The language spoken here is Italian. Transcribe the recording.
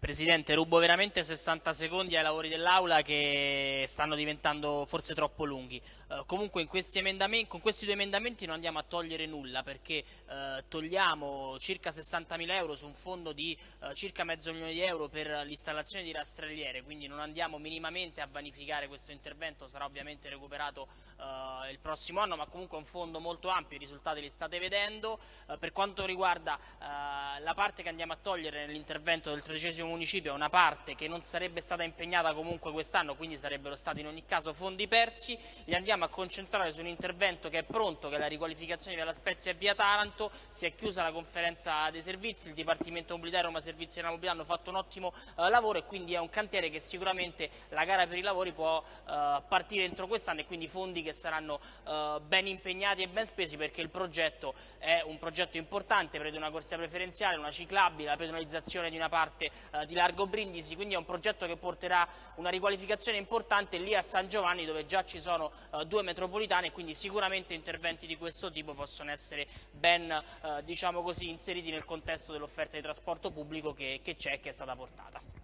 Presidente, rubo veramente 60 secondi ai lavori dell'Aula che stanno diventando forse troppo lunghi. Eh, comunque questi con questi due emendamenti non andiamo a togliere nulla perché eh, togliamo circa 60 mila euro su un fondo di eh, circa mezzo milione di euro per l'installazione di rastrelliere, quindi non andiamo minimamente a vanificare questo intervento, sarà ovviamente recuperato eh, il prossimo anno, ma comunque è un fondo molto ampio, i risultati li state vedendo. Eh, per quanto riguarda eh, la parte che andiamo a togliere nell'intervento del tredicesimo municipio è una parte che non sarebbe stata impegnata comunque quest'anno, quindi sarebbero stati in ogni caso fondi persi, li andiamo a concentrare su un intervento che è pronto, che è la riqualificazione via La Spezia e via Taranto, si è chiusa la conferenza dei servizi, il Dipartimento Mobilità Roma Servizi della Mobilità hanno fatto un ottimo eh, lavoro e quindi è un cantiere che sicuramente la gara per i lavori può eh, partire entro quest'anno e quindi fondi che saranno eh, ben impegnati e ben spesi perché il progetto è un progetto importante, prevede una corsia preferenziale, una ciclabile, la pedonalizzazione di una parte eh, eh, di Largo Brindisi, quindi è un progetto che porterà una riqualificazione importante lì a San Giovanni dove già ci sono eh, due metropolitane e quindi sicuramente interventi di questo tipo possono essere ben eh, diciamo così, inseriti nel contesto dell'offerta di trasporto pubblico che c'è e che è stata portata.